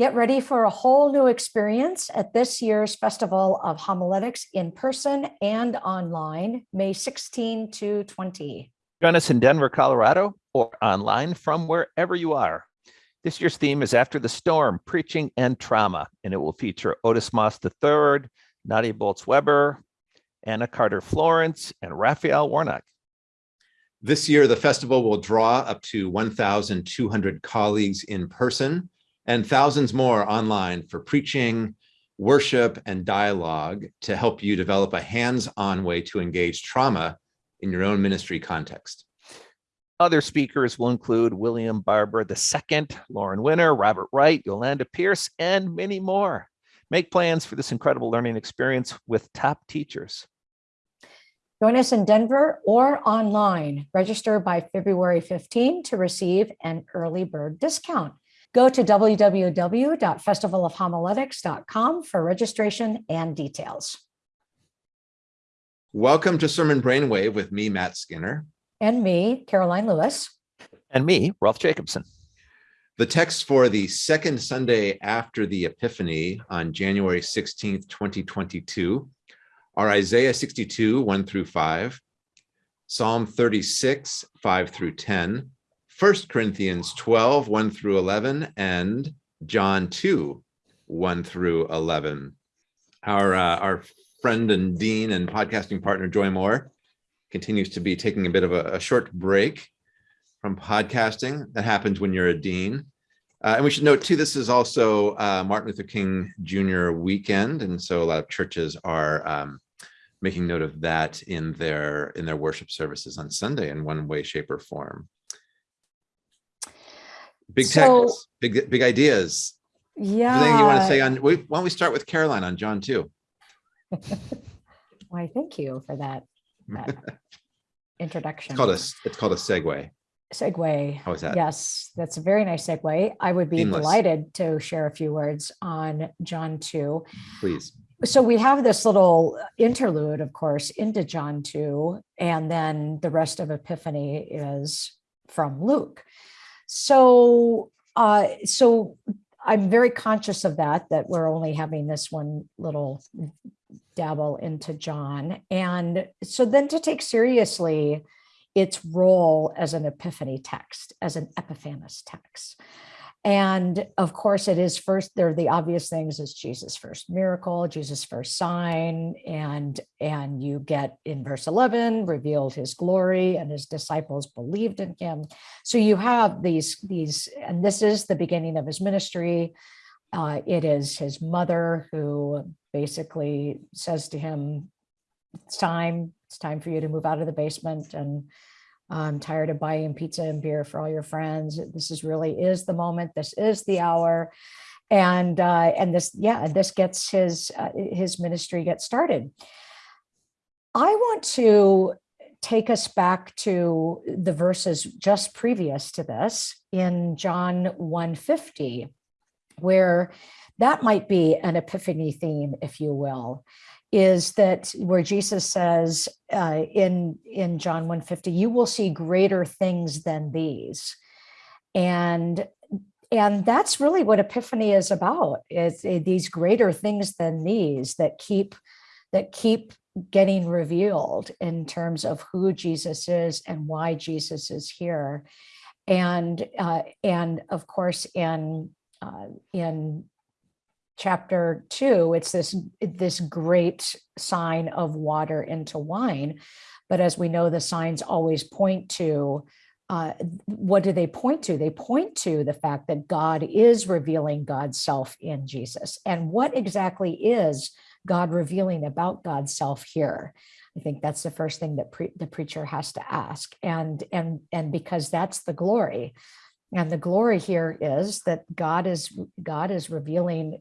Get ready for a whole new experience at this year's Festival of Homiletics in person and online, May 16 to 20. Join us in Denver, Colorado, or online from wherever you are. This year's theme is After the Storm, Preaching and Trauma, and it will feature Otis Moss III, Nadia Bolz-Weber, Anna Carter Florence, and Raphael Warnock. This year, the festival will draw up to 1,200 colleagues in person and thousands more online for preaching, worship, and dialogue to help you develop a hands-on way to engage trauma in your own ministry context. Other speakers will include William Barber II, Lauren Winner, Robert Wright, Yolanda Pierce, and many more. Make plans for this incredible learning experience with top teachers. Join us in Denver or online. Register by February 15 to receive an early bird discount. Go to www.festivalofhomiletics.com for registration and details. Welcome to Sermon Brainwave with me, Matt Skinner. And me, Caroline Lewis. And me, Rolf Jacobson. The text for the second Sunday after the Epiphany on January 16th, 2022 are Isaiah 62, 1 through 5, Psalm 36, 5 through 10, 1 Corinthians 12, 1 through 11, and John 2, 1 through 11. Our, uh, our friend and dean and podcasting partner, Joy Moore, continues to be taking a bit of a, a short break from podcasting. That happens when you're a dean. Uh, and we should note too, this is also uh, Martin Luther King Jr. weekend. And so a lot of churches are um, making note of that in their in their worship services on Sunday in one way, shape or form. Big so, text, big, big ideas. Yeah. Anything you want to say on, why don't we start with Caroline on John 2? Why, thank you for that, that introduction. It's called a, it's called a segue segue. How is that? Yes, that's a very nice segue. I would be Seamless. delighted to share a few words on John 2. Please. So we have this little interlude, of course, into John 2, and then the rest of Epiphany is from Luke. So, uh, so I'm very conscious of that, that we're only having this one little dabble into John. And so then to take seriously its role as an epiphany text, as an epiphanes text. And of course, it is first, there are the obvious things is Jesus' first miracle, Jesus' first sign, and, and you get in verse 11, revealed his glory and his disciples believed in him. So you have these, these and this is the beginning of his ministry. Uh, it is his mother who basically says to him, it's time, it's time for you to move out of the basement and I'm tired of buying pizza and beer for all your friends. This is really is the moment. This is the hour. And uh, and this, yeah, this gets his uh, his ministry gets started. I want to take us back to the verses just previous to this in John 150, where that might be an epiphany theme, if you will is that where Jesus says uh, in, in John 150, you will see greater things than these. And, and that's really what Epiphany is about, is uh, these greater things than these that keep, that keep getting revealed in terms of who Jesus is and why Jesus is here. And, uh, and of course, in, uh, in chapter two, it's this, this great sign of water into wine. But as we know, the signs always point to uh, what do they point to? They point to the fact that God is revealing God's self in Jesus. And what exactly is God revealing about God's self here? I think that's the first thing that pre the preacher has to ask. And, and, and because that's the glory. And the glory here is that God is God is revealing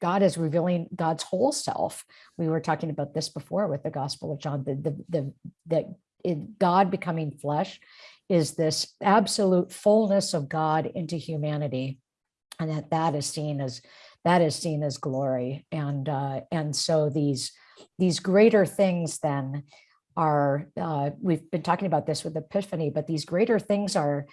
God is revealing God's whole self. We were talking about this before with the Gospel of John, the, the, the, that God becoming flesh is this absolute fullness of God into humanity. And that that is seen as that is seen as glory. And uh, and so these these greater things then are uh, we've been talking about this with Epiphany, but these greater things are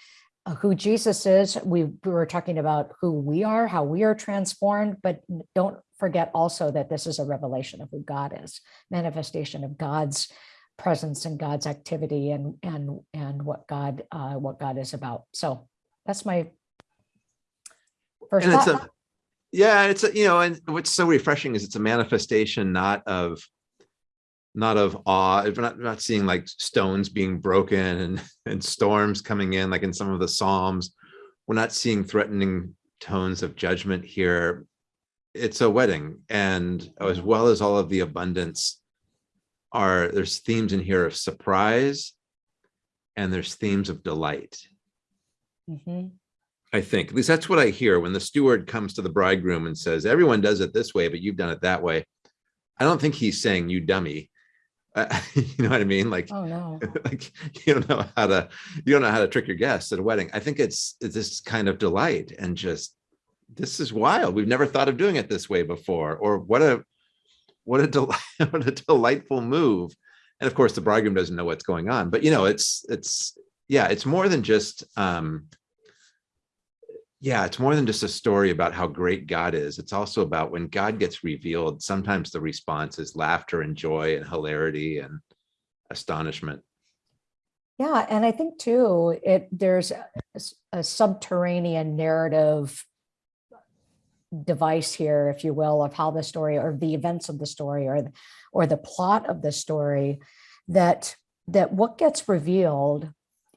who Jesus is. We, we were talking about who we are, how we are transformed, but don't forget also that this is a revelation of who God is, manifestation of God's presence and God's activity and and and what God uh, what God is about. So that's my first And it's a, yeah, it's a, you know, and what's so refreshing is it's a manifestation not of, not of awe. If we're not, not seeing like stones being broken and, and storms coming in, like in some of the Psalms. We're not seeing threatening tones of judgment here. It's a wedding and as well as all of the abundance are, there's themes in here of surprise and there's themes of delight. Mhm. I think, at least that's what I hear when the steward comes to the bridegroom and says, everyone does it this way, but you've done it that way. I don't think he's saying you dummy. Uh, you know what I mean? Like, Oh, no. like you don't know how to, you don't know how to trick your guests at a wedding. I think it's, it's this kind of delight and just, this is wild. We've never thought of doing it this way before, or what a, what a delight, what a delightful move. And of course, the bridegroom doesn't know what's going on, but you know, it's, it's, yeah, it's more than just, um, yeah, it's more than just a story about how great God is. It's also about when God gets revealed, sometimes the response is laughter and joy and hilarity and astonishment. Yeah, and I think too, it there's a subterranean narrative device here, if you will, of how the story or the events of the story or or the plot of the story that that what gets revealed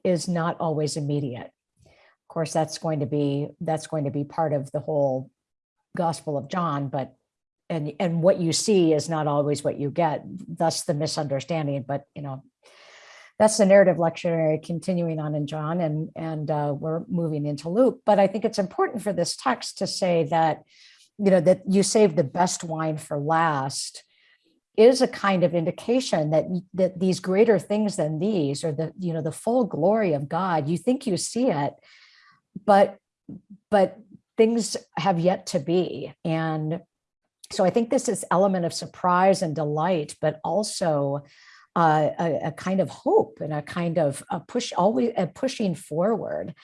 is not always immediate. Of course, that's going to be that's going to be part of the whole Gospel of John, but and and what you see is not always what you get, thus the misunderstanding. But you know, that's the narrative lectionary continuing on in John and and uh, we're moving into Luke. But I think it's important for this text to say that you know that you save the best wine for last is a kind of indication that that these greater things than these or the you know the full glory of God you think you see it but but things have yet to be. And so I think this is element of surprise and delight but also uh, a, a kind of hope and a kind of a push always a pushing forward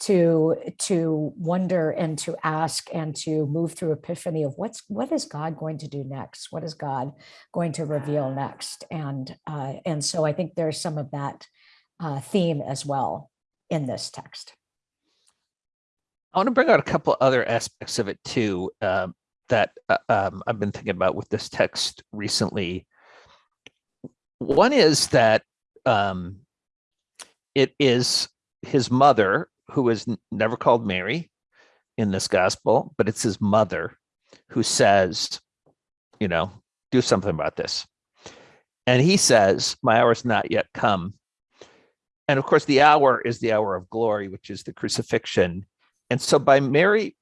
to to wonder and to ask and to move through epiphany of what's what is god going to do next? What is god going to reveal next? And uh, and so i think there's some of that uh, theme as well in this text I want to bring out a couple other aspects of it too um, that uh, um, I've been thinking about with this text recently. One is that um, it is his mother who is never called Mary in this gospel, but it's his mother who says, you know, do something about this. And he says, My hour is not yet come. And of course, the hour is the hour of glory, which is the crucifixion. And so by Mary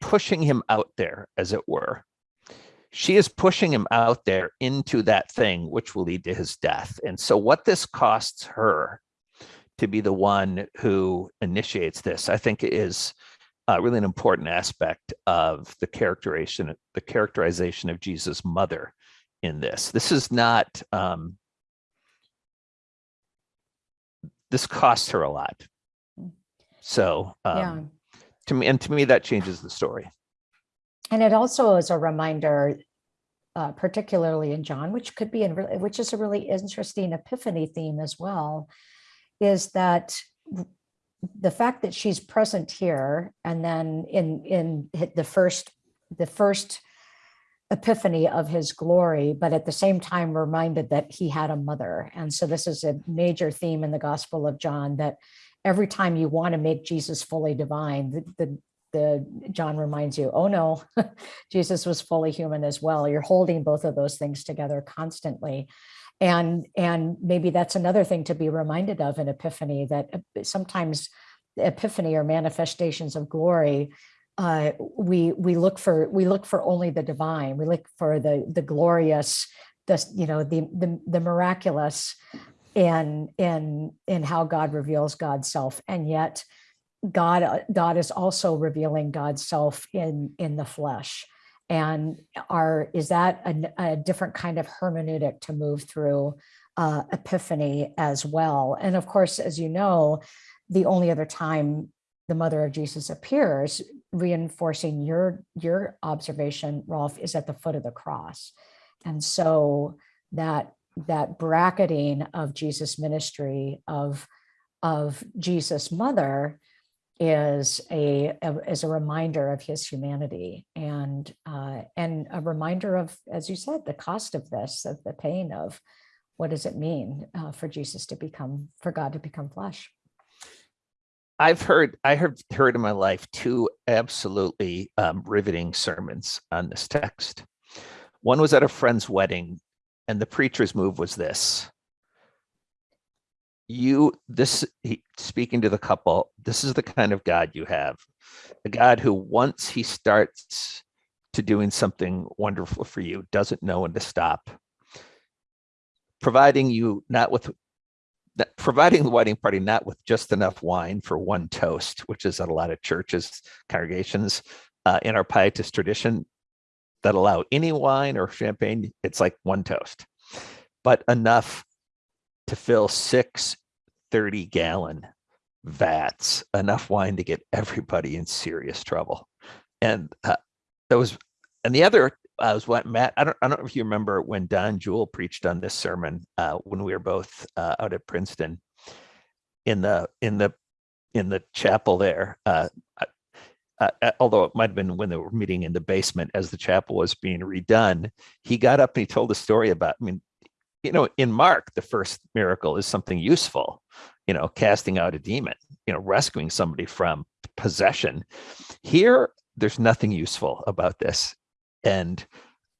pushing him out there, as it were, she is pushing him out there into that thing which will lead to his death. And so what this costs her to be the one who initiates this, I think is uh, really an important aspect of the characterization, the characterization of Jesus' mother in this. This is not, um, this costs her a lot. So yeah um, to me, and to me, that changes the story. and it also is a reminder uh, particularly in john which could be in which is a really interesting epiphany theme as well is that the fact that she's present here and then in in the first the first epiphany of his glory but at the same time reminded that he had a mother and so this is a major theme in the gospel of john that every time you want to make jesus fully divine the, the the john reminds you oh no jesus was fully human as well. You're holding both of those things together constantly. And and maybe that's another thing to be reminded of in epiphany that sometimes epiphany or manifestations of glory uh, we we look for we look for only the divine. We look for the the glorious the you know the the, the miraculous in in in how god reveals god's self. And yet god uh, god is also revealing god's self in in the flesh. And are is that a different kind of hermeneutic to move through uh, epiphany as well? And of course as you know the only other time the mother of Jesus appears, reinforcing your your observation, Rolf, is at the foot of the cross. And so that that bracketing of Jesus' ministry of of Jesus' mother is a, a- is a reminder of his humanity and uh, and a reminder of, as you said, the cost of this, of the pain of what does it mean uh, for Jesus to become, for God to become flesh. I've heard, I have heard in my life two absolutely um, riveting sermons on this text. One was at a friend's wedding, and the preacher's move was this. You, this, he, speaking to the couple, this is the kind of God you have. A God who, once he starts to doing something wonderful for you, doesn't know when to stop. Providing you not with providing the wedding party not with just enough wine for one toast, which is at a lot of churches, congregations uh, in our pietist tradition that allow any wine or champagne, it's like one toast, but enough to fill six 30 gallon vats, enough wine to get everybody in serious trouble. And uh, that was, and the other uh, was what Matt, I don't, I don't know if you remember when Don Juel preached on this sermon uh, when we were both uh, out at Princeton in the, in the, in the chapel there. Uh, uh, although it might have been when they were meeting in the basement as the chapel was being redone, he got up and he told a story about, I mean, you know, in Mark, the first miracle is something useful, you know, casting out a demon, you know, rescuing somebody from possession. Here, there's nothing useful about this. And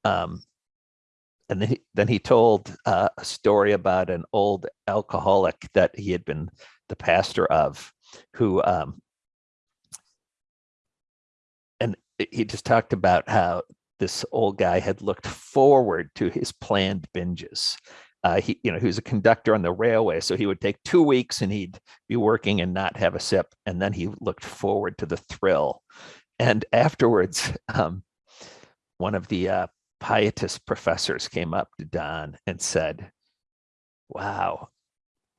um, and then he, then he told uh, a story about an old alcoholic that he had been the pastor of, who um, and he just talked about how this old guy had looked forward to his planned binges. Uh, he, you know, he was a conductor on the railway, so he would take two weeks and he'd be working and not have a sip, and then he looked forward to the thrill. And afterwards, um, one of the uh, pietist professors came up to Don and said, "Wow,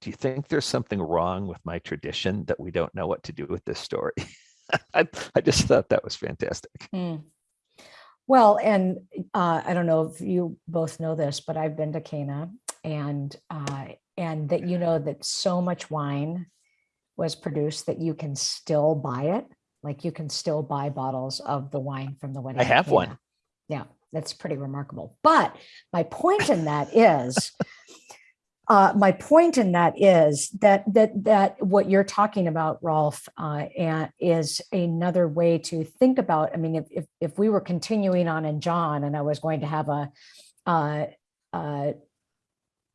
do you think there's something wrong with my tradition that we don't know what to do with this story?" I, I just thought that was fantastic. Mm. Well, and uh, I don't know if you both know this, but I've been to Cana and uh, and that you know that so much wine was produced that you can still buy it. Like you can still buy bottles of the wine from the wedding. I have one. Yeah, that's pretty remarkable. But my point in that is, uh, my point in that is that that that what you're talking about, Rolf, uh, is another way to think about. I mean, if if if we were continuing on in John, and I was going to have a uh, uh,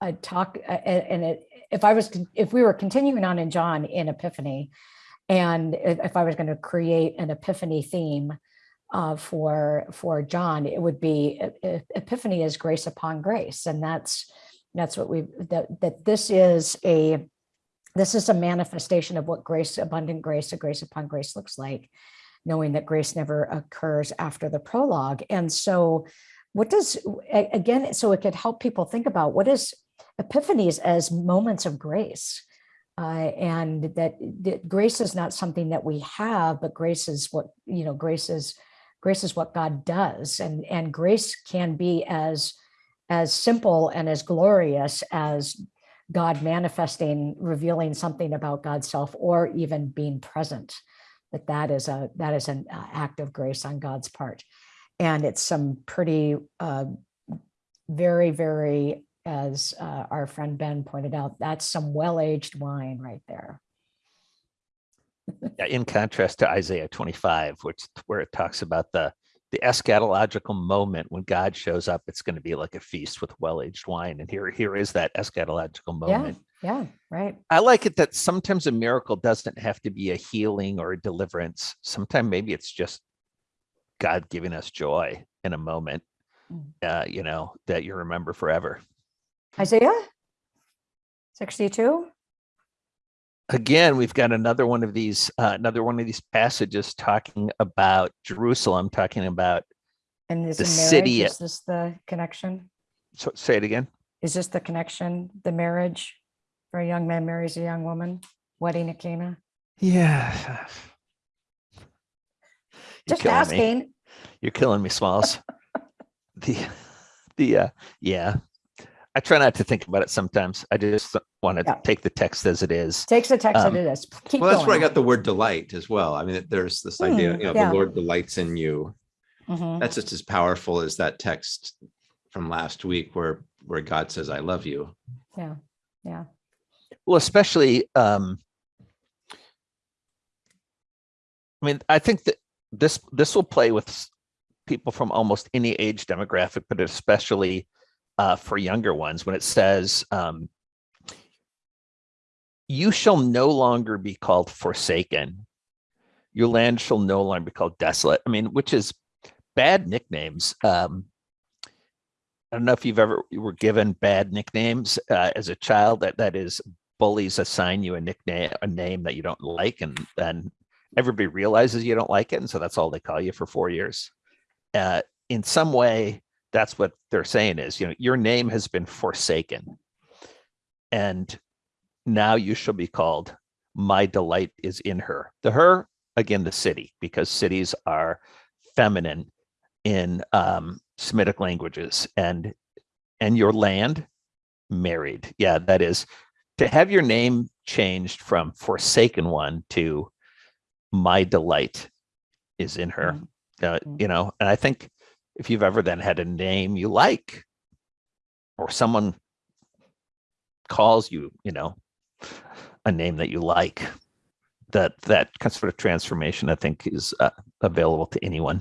a talk, and it, if I was if we were continuing on in John in Epiphany, and if, I was going to create an Epiphany theme uh, for for John, it would be Epiphany is grace upon grace, and that's that's what we that that this is a this is a manifestation of what grace, abundant grace, a grace upon grace looks like, knowing that grace never occurs after the prologue. And so, what does again? So it could help people think about what is epiphanies as moments of grace. Uh, and that, that grace is not something that we have, but grace is what, you know, grace is grace is what God does. And, and grace can be as, as simple and as glorious as God manifesting, revealing something about God's self, or even being present. That that is a that is an uh, act of grace on God's part, and it's some pretty, uh, very very, as uh, our friend Ben pointed out, that's some well-aged wine right there. Yeah, in contrast to Isaiah 25, which where it talks about the the eschatological moment when God shows up, it's going to be like a feast with well-aged wine. And here, here is that eschatological Yeah, moment. yeah, right. I like it that sometimes a miracle doesn't have to be a healing or a deliverance. Sometimes maybe it's just God giving us joy in a moment, Mm. uh, you know, that you remember forever. Isaiah 62. Again, we've got another one of these, uh, another one of these passages talking about Jerusalem, talking about, And is The in city- is this the connection? so say it again. Is this the connection, the marriage? For a young man marries a young woman, wedding at Cana? Yeah. You're Just killing me. asking. You're killing me, Smalls. the the uh yeah. I try not to think about it sometimes. I just want to Yeah. take the text as it is. Takes the text that Um, it is. Keep Well, that's where I got the word delight as well. I mean, there's this idea, Hmm, you know, yeah. the Lord delights in you. Mhm. That's just as powerful as that text from last week where, where God says, I love you. Yeah, yeah. Well, especially um I mean, I think that this this will play with people from almost any age demographic, but especially uh for younger ones when it says um you shall no longer be called forsaken. Your land shall no longer be called desolate. I mean, which is bad nicknames. Um I don't know if you've ever you were given bad nicknames uh, as a child. That that is bullies assign you a nickname, a name that you don't like, and then everybody realizes you don't like it, and so that's all they call you for four years. Uh, in some way, that's what they're saying is, you know, your name has been forsaken, and now you shall be called. My delight is in her. The her again, the city, because cities are feminine in um, Semitic languages, and and your land married. Yeah, that is to have your name changed from forsaken one to my delight is in her Mm. uh, Mm. you know and i think if you've ever then had a name you like or someone calls you you know a name that you like that that kind of sort of transformation i think is uh, available to anyone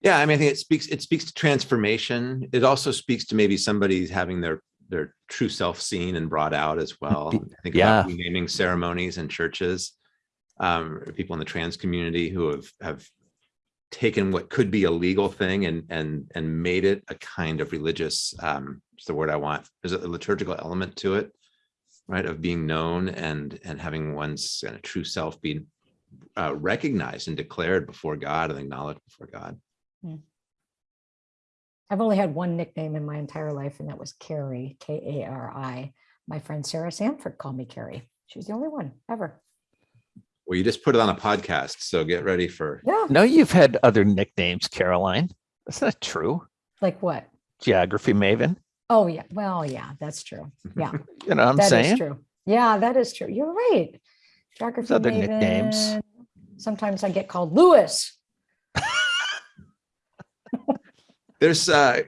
Yeah, I mean, I think it speaks, it speaks to transformation. It also speaks to maybe somebody having their, their true self seen and brought out as well. I Think yeah. about naming ceremonies and churches. Um, people in the trans community who have, have taken what could be a legal thing and, and, and made it a kind of religious, um, it's the word I want. There's a liturgical element to it, right? Of being known and, and having one's of true self be uh, recognized and declared before God and acknowledged before God. I've only had one nickname in my entire life, and that was Carrie, K A R I. My friend Sarah Sanford called me Carrie. She was the only one ever. Well, you just put it on a podcast, so get ready for. Yeah. no you've had other nicknames caroline that's not true Like what? geography maven Oh, yeah. Well, yeah, that's true. Yeah, you know what i'm that is saying true. Yeah, that is true. You're right. Geography Maven. other nicknames. Sometimes I get called Lewis. There's uh,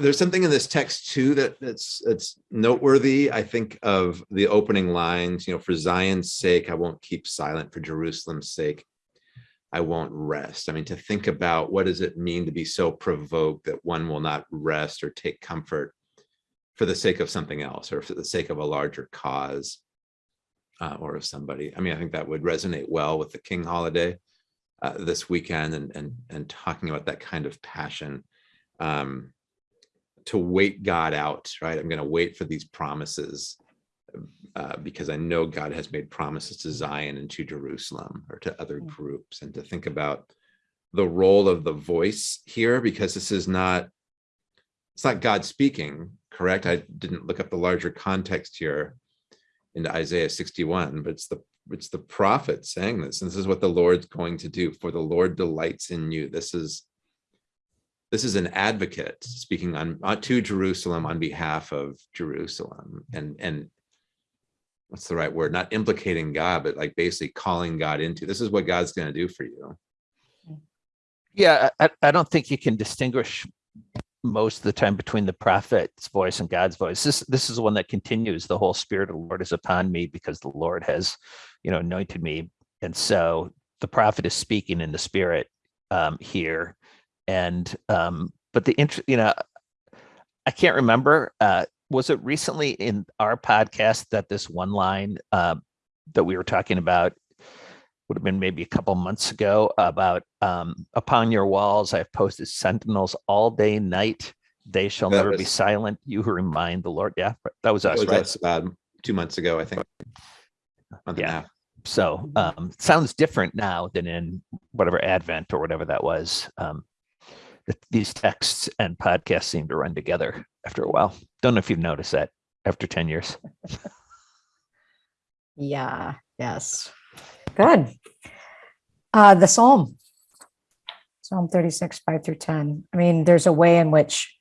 there's something in this text too that that's that's noteworthy. I think of the opening lines. You know, for Zion's sake, I won't keep silent. For Jerusalem's sake, I won't rest. I mean, to think about what does it mean to be so provoked that one will not rest or take comfort for the sake of something else or for the sake of a larger cause uh, or of somebody. I mean, I think that would resonate well with the King holiday uh, this weekend and and and talking about that kind of passion um, to wait God out, right? I'm going to wait for these promises uh, because I know God has made promises to Zion and to Jerusalem or to other Mm. groups, and to think about the role of the voice here because this is not it's not God speaking, correct? I didn't look up the larger context here into Isaiah 61, but it's the it's the prophet saying this, and this is what the Lord's going to do. For the Lord delights in you. This is this is an advocate speaking on uh, to Jerusalem on behalf of Jerusalem, and and what's the right word? Not implicating God, but like basically calling God into this is what God's going to do for you. Yeah, I, I don't think you can distinguish most of the time between the prophet's voice and God's voice. This this is one that continues. The whole spirit of the Lord is upon me because the Lord has, you know, anointed me. And so the prophet is speaking in the spirit um, here. And um, but the interest, you know, I can't remember. Uh, was it recently in our podcast that this one line uh, that we were talking about would have been maybe a couple months ago about um, upon your walls I have posted sentinels all day night. They shall That never be silent. You who remind the Lord. Yeah, that was That us, was right? us about two months ago, I think. Yeah. So um, sounds different now than in whatever Advent or whatever that was. Um, these texts and podcasts seem to run together after a while. Don't know if you've noticed that after 10 years. Yeah, Yes. Good. Uh, the Psalm. Psalm 36, 5 through 10. I mean, there's a way in which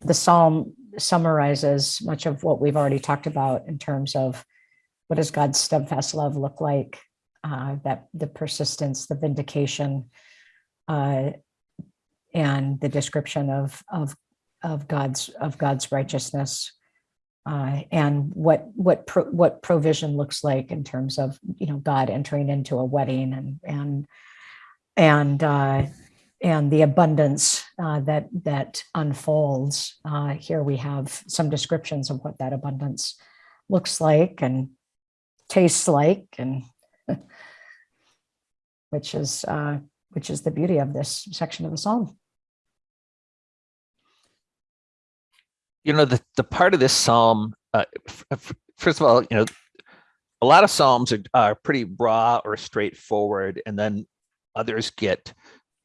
the Psalm summarizes much of what we've already talked about in terms of what does God's steadfast love look like? Uh, that the persistence, the vindication, uh, and the description of of of God's of God's righteousness, uh, and what what pro, what provision looks like in terms of you know God entering into a wedding and and and uh, and the abundance uh, that that unfolds. Uh, here we have some descriptions of what that abundance looks like and tastes like, and which is uh, which is the beauty of this section of the psalm. You know, the, the part of this psalm, uh, first of all, you know, a lot of psalms are, are pretty raw or straightforward, and then others get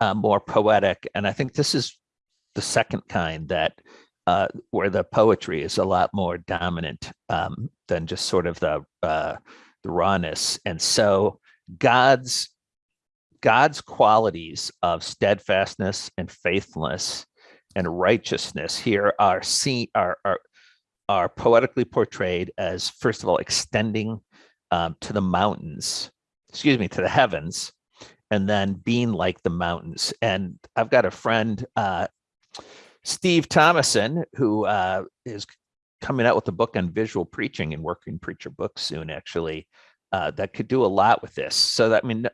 uh, more poetic. And I think this is the second kind that uh, where the poetry is a lot more dominant um, than just sort of the uh, the rawness. And so God's God's qualities of steadfastness and faithfulness and righteousness here are seen are are are poetically portrayed as first of all extending um, to the mountains, excuse me, to the heavens, and then being like the mountains. And I've got a friend, uh, Steve Thomason, who uh, is coming out with a book on visual preaching and working preacher books soon, actually, uh, that could do a lot with this. So that I mean,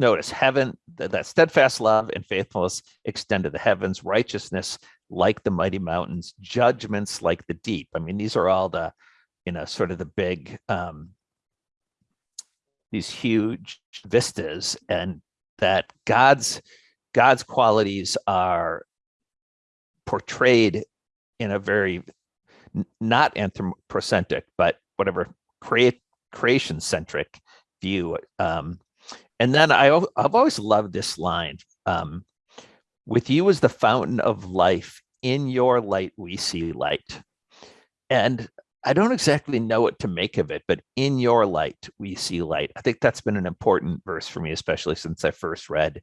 notice heaven, th- that steadfast love and faithfulness extend to the heavens, righteousness like the mighty mountains, judgments like the deep. I mean, these are all the, you know, sort of the big, um, these huge vistas, and that God's God's qualities are portrayed in a very not anthropocentric, but whatever create creation centric view. Um, and then I, I've always loved this line um, with you as the fountain of life, in your light we see light. And I don't exactly know what to make of it, but in your light we see light. I think that's been an important verse for me, especially since I first read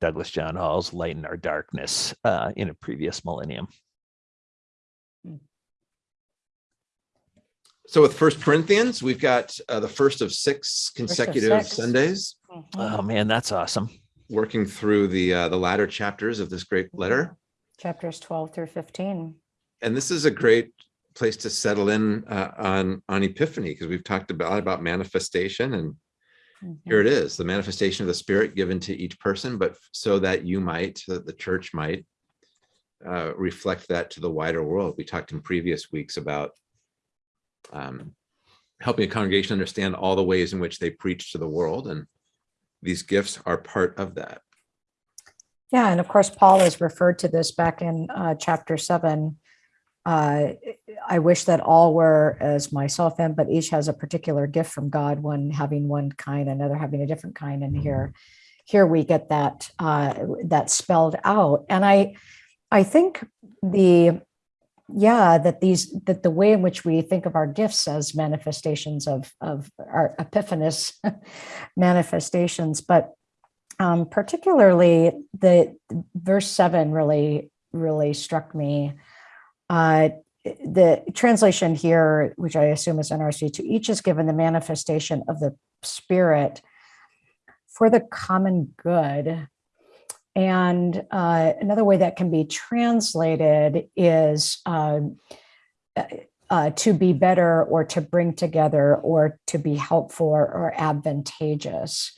Douglas John Hall's Light in Our Darkness uh, in a previous millennium. So with First Corinthians, we've got uh, the first of six consecutive six. Sundays, Oh man, that's awesome. working through the uh, the latter chapters of this great letter. Chapters 12 through 15. And this is a great place to settle in uh, on on Epiphany because we've talked about about manifestation and here it is, the manifestation of the Spirit given to each person, but so that you might, so that the church might uh, reflect that to the wider world. We talked in previous weeks about um, helping a congregation understand all the ways in which they preach to the world, and these gifts are part of that. Yeah, and of course, Paul has referred to this back in uh, chapter seven. Uh, I wish that all were as myself am, but each has a particular gift from God, one having one kind, another having a different kind. And here, here we get that uh, that spelled out. And I, I think the yeah that these that the way in which we think of our gifts as manifestations of of our epiphanous manifestations. But um particularly the verse 7 really really struck me. Uh the translation here which i assume is nrc to each is given the manifestation of the spirit for the common good and uh, another way that can be translated is uh, uh, to be better or to bring together or to be helpful or, advantageous.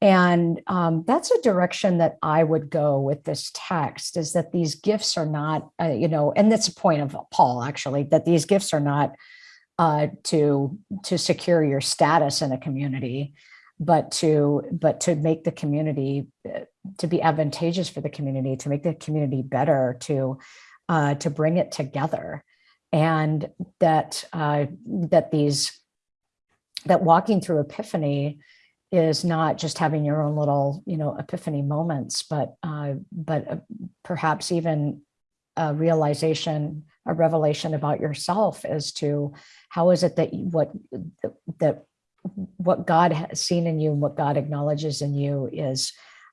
And um, that's a direction that I would go with this text is that these gifts are not, uh, you know, and that's a point of Paul actually, that these gifts are not uh, to to secure your status in a community, but to but to make the community uh, to be advantageous for the community, to make the community better, to uh, to bring it together, and that uh, that these that walking through Epiphany is not just having your own little you know Epiphany moments, but uh, but uh, perhaps even a realization, a revelation about yourself as to how is it that you, what that what God has seen in you and what God acknowledges in you is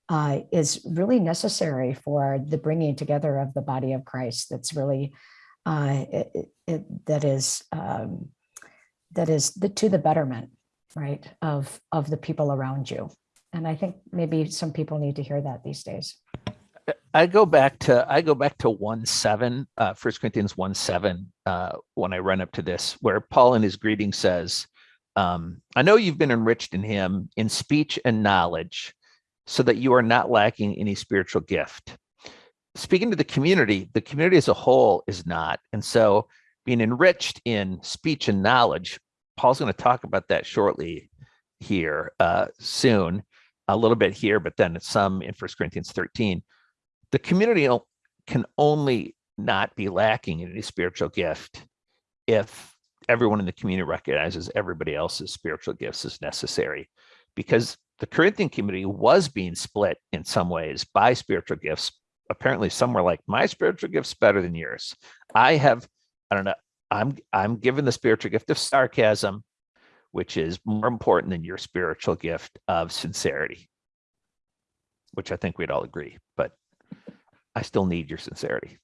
uh, is really necessary for the bringing together of the body of Christ. That's really uh, it, it- that is um, that is the to the betterment, right, of of the people around you. And I think maybe some people need to hear that these days. I go back to I go back to one seven, uh, First Corinthians one seven, uh, when I run up to this, where Paul in his greeting says, um, "I know you've been enriched in Him in speech and knowledge, so that you are not lacking any spiritual gift." Speaking to the community, the community as a whole is not, and so being enriched in speech and knowledge, Paul's going to talk about that shortly here uh, soon, a little bit here, but then some in First Corinthians thirteen. The community can only not be lacking in any spiritual gift if everyone in the community recognizes everybody else's spiritual gifts as necessary. Because the corinthian community was being split in some ways by spiritual gifts apparently some were like my spiritual gift's better than yours i have i don't know i'm i'm given the spiritual gift of sarcasm which is more important than your spiritual gift of sincerity which i think we'd all agree but I still need your sincerity.